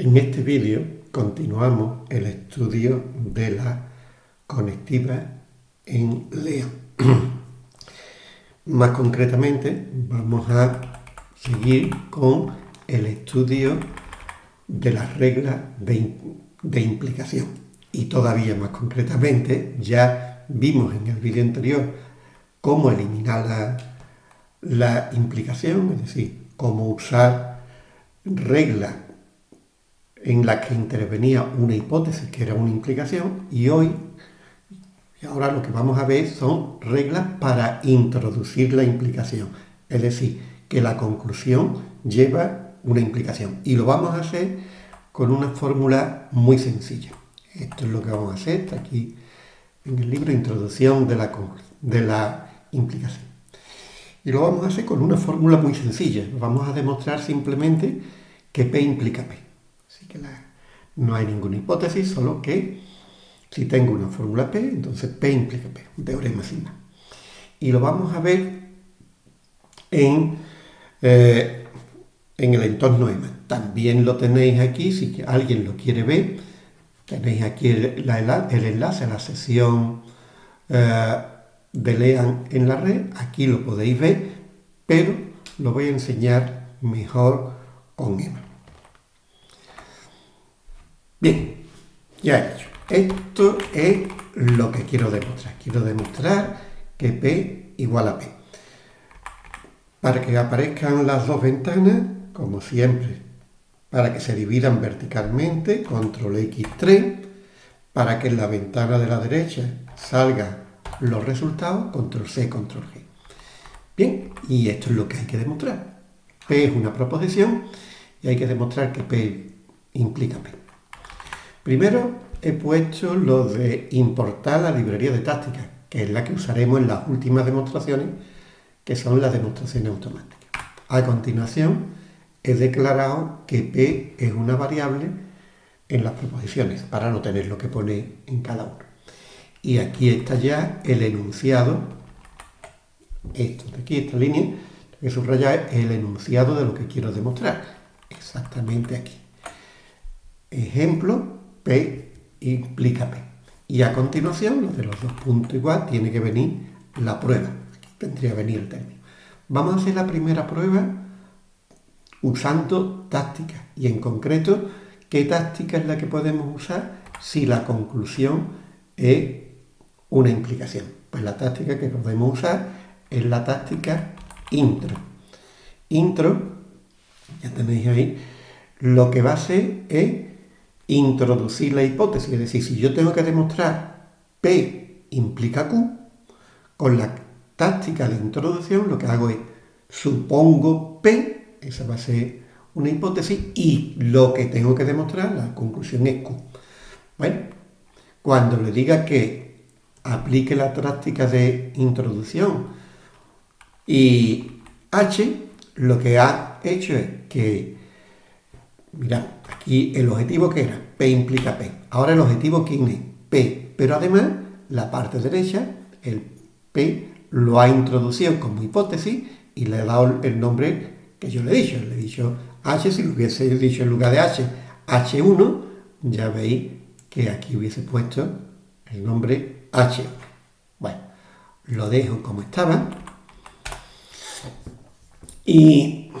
En este vídeo continuamos el estudio de la conectiva en León. Más concretamente vamos a seguir con el estudio de las reglas de, implicación. Y todavía más concretamente ya vimos en el vídeo anterior cómo eliminar la, la implicación, es decir, cómo usar reglas en la que intervenía una hipótesis que era una implicación y hoy, y ahora lo que vamos a ver son reglas para introducir la implicación, es decir, que la conclusión lleva una implicación y lo vamos a hacer con una fórmula muy sencilla. Esto es lo que vamos a hacer, está aquí en el libro Introducción de la, de la implicación. Y lo vamos a hacer con una fórmula muy sencilla. Vamos a demostrar simplemente que P implica P que no hay ninguna hipótesis, solo que si tengo una fórmula P, entonces P implica P, un teorema sin más. Y lo vamos a ver en, eh, en el entorno EMA. También lo tenéis aquí, si alguien lo quiere ver, tenéis aquí el, enlace a la sesión eh, de Lean en la red, aquí lo podéis ver, pero lo voy a enseñar mejor con EMA. Bien, ya he hecho. Esto es lo que quiero demostrar. Quiero demostrar que P igual a P. Para que aparezcan las dos ventanas, como siempre, para que se dividan verticalmente, control X3, para que en la ventana de la derecha salgan los resultados, control C, control G. Bien, y esto es lo que hay que demostrar. P es una proposición y hay que demostrar que P implica P. Primero he puesto lo de importar la librería de tácticas, que es la que usaremos en las últimas demostraciones, que son las demostraciones automáticas. A continuación, he declarado que P es una variable en las proposiciones, para no tener lo que pone en cada uno. Y aquí está ya el enunciado, esto de aquí, esta línea, que subrayar es el enunciado de lo que quiero demostrar, exactamente aquí. Ejemplo, P implica P. Y a continuación, lo de los dos puntos igual, tiene que venir la prueba. Aquí tendría que venir el término. Vamos a hacer la primera prueba usando táctica. Y en concreto, ¿qué táctica es la que podemos usar si la conclusión es una implicación? Pues la táctica que podemos usar es la táctica intro. Intro, ya tenéis ahí, lo que va a hacer es introducir la hipótesis, es decir, si yo tengo que demostrar P implica Q, con la táctica de introducción lo que hago es supongo P, esa va a ser una hipótesis, y lo que tengo que demostrar, la conclusión es Q. Bueno, cuando le diga que aplique la táctica de introducción y H, lo que ha hecho es que Mirad, aquí el objetivo que era, P implica P. Ahora el objetivo quién es, P. Pero además, la parte derecha, el P, lo ha introducido como hipótesis y le ha dado el nombre que yo le he dicho. Le he dicho H, si lo hubiese dicho en lugar de H, H1, ya veis que aquí hubiese puesto el nombre H1. Bueno, lo dejo como estaba. Y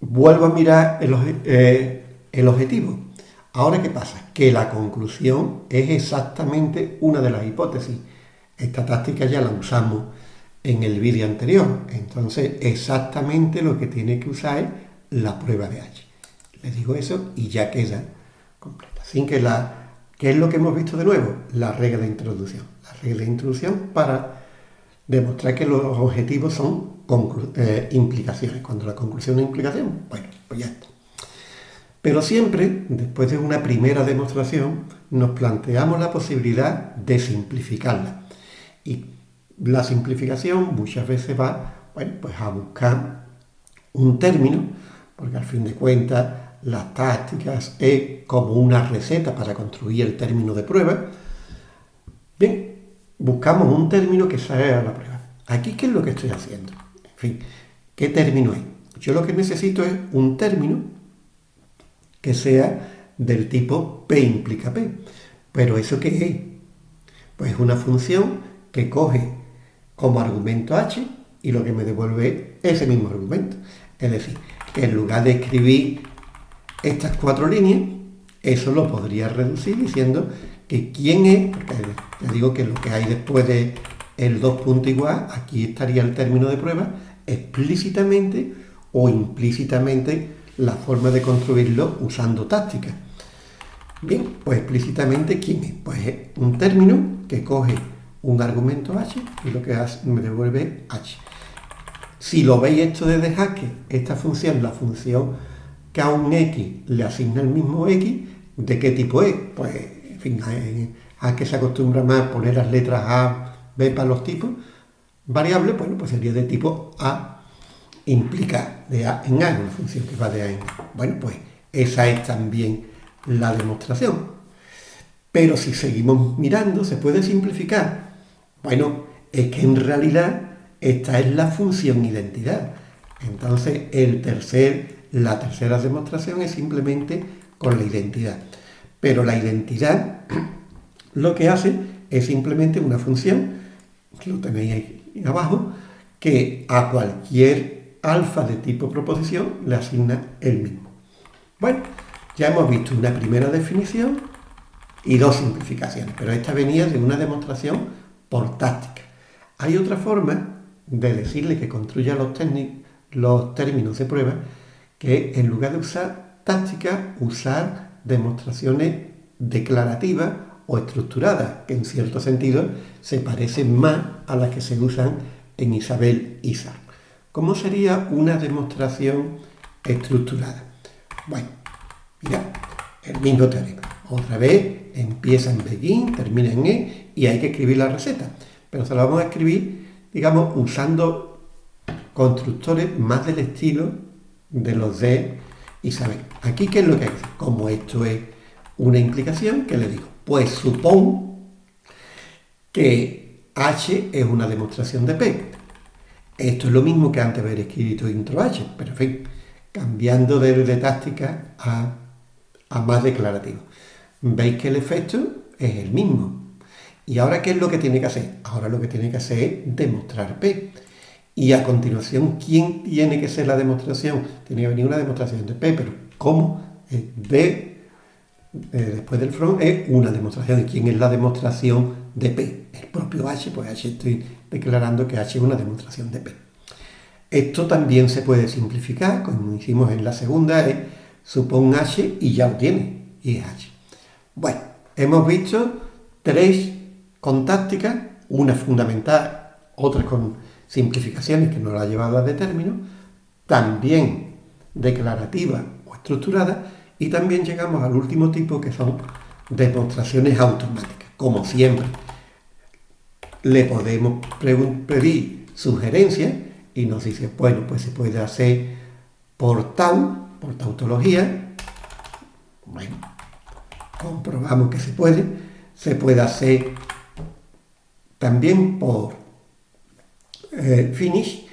vuelvo a mirar eh, el, objetivo. Ahora, ¿qué pasa? Que la conclusión es exactamente una de las hipótesis. Esta táctica ya la usamos en el vídeo anterior. Entonces, exactamente lo que tiene que usar es la prueba de H. Les digo eso y ya queda completa. Sin que la... ¿Qué es lo que hemos visto de nuevo? La regla de introducción. La regla de introducción para demostrar que los objetivos son eh, implicaciones. Cuando la conclusión es implicación, bueno, pues ya está. Pero siempre, después de una primera demostración, nos planteamos la posibilidad de simplificarla. Y la simplificación muchas veces va, bueno, pues a buscar un término, porque al fin de cuentas las tácticas es como una receta para construir el término de prueba. Buscamos un término que salga a la prueba. Aquí, ¿qué es lo que estoy haciendo? En fin, ¿qué término es? Yo lo que necesito es un término que sea del tipo P implica P. Pero ¿eso qué es? Pues es una función que coge como argumento h y lo que me devuelve ese mismo argumento. Es decir, que en lugar de escribir estas cuatro líneas, eso lo podría reducir diciendo que quién es, porque ya digo que lo que hay después de el 2 punto igual, aquí estaría el término de prueba, explícitamente o implícitamente la forma de construirlo usando táctica. Bien, pues explícitamente quién es. Pues es un término que coge un argumento h y lo que hace, me devuelve h. Si lo veis esto desde Haskell, esta función, la función que a un x le asigna el mismo x, ¿de qué tipo es? Pues, fin, a que se acostumbra más poner las letras A, B para los tipos. Variable, bueno, pues sería de tipo A, implica de A en A, una función que va de A en A. Bueno, pues esa es también la demostración. Pero si seguimos mirando, se puede simplificar. Bueno, es que en realidad esta es la función identidad. Entonces, el tercer, la tercera demostración es simplemente con la identidad. Pero la identidad lo que hace es simplemente una función, lo tenéis ahí abajo, que a cualquier alfa de tipo proposición le asigna el mismo. Bueno, ya hemos visto una primera definición y dos simplificaciones, pero esta venía de una demostración por táctica. Hay otra forma de decirle que construya los, los términos de prueba, que en lugar de usar táctica, usar demostraciones declarativas o estructuradas, que en cierto sentido se parecen más a las que se usan en Isabel Isa. ¿Cómo sería una demostración estructurada? Bueno, mira, el mismo teorema. Otra vez empieza en begin, termina en e y hay que escribir la receta. Pero se la vamos a escribir digamos, usando constructores más del estilo de los de Isabel. Aquí, ¿qué es lo que hace? Como esto es una implicación, ¿qué le digo? Pues supón que H es una demostración de P. Esto es lo mismo que antes haber escrito intro H, pero en fin, cambiando de, de táctica a, a más declarativo. Veis que el efecto es el mismo. ¿Y ahora qué es lo que tiene que hacer? Ahora lo que tiene que hacer es demostrar P. Y a continuación, ¿quién tiene que ser la demostración? Tiene que venir una demostración de P, pero ¿cómo? D, eh, después del front, es una demostración. ¿Y quién es la demostración de P? El propio H, pues H estoy declarando que H es una demostración de P. Esto también se puede simplificar, como hicimos en la segunda, es supón H y ya lo tiene, y es H. Bueno, hemos visto tres con táctica, una fundamental, otras con simplificaciones que nos la a de término, también declarativa o estructurada, y también llegamos al último tipo que son demostraciones automáticas. Como siempre, le podemos pedir sugerencias y nos dice, bueno, pues se puede hacer por tau, por tautología. Bueno, comprobamos que se puede. Se puede hacer también por eh, finish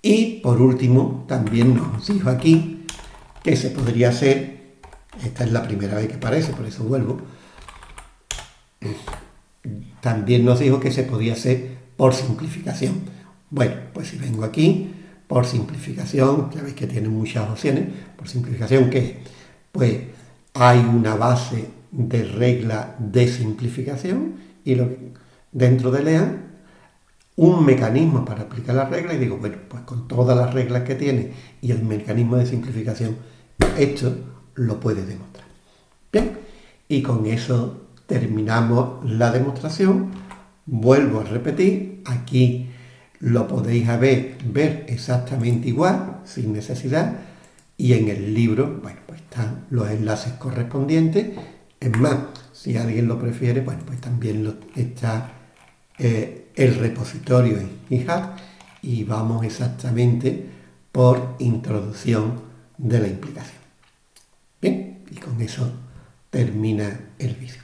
y por último también nos dijo aquí que se podría hacer, esta es la primera vez que aparece, por eso vuelvo, también nos dijo que se podía hacer por simplificación. Bueno, pues si vengo aquí, por simplificación, ya veis que tiene muchas opciones, por simplificación que pues hay una base de regla de simplificación y lo dentro de LEAN un mecanismo para aplicar las reglas y digo, bueno, pues con todas las reglas que tiene y el mecanismo de simplificación, esto lo puede demostrar. Bien, y con eso terminamos la demostración. Vuelvo a repetir, aquí lo podéis ver, ver exactamente igual, sin necesidad, y en el libro, bueno, pues están los enlaces correspondientes. Es más, si alguien lo prefiere, bueno, pues también lo, está eh, el repositorio en GitHub y vamos exactamente por introducción de la implicación. Bien, y con eso termina el vídeo.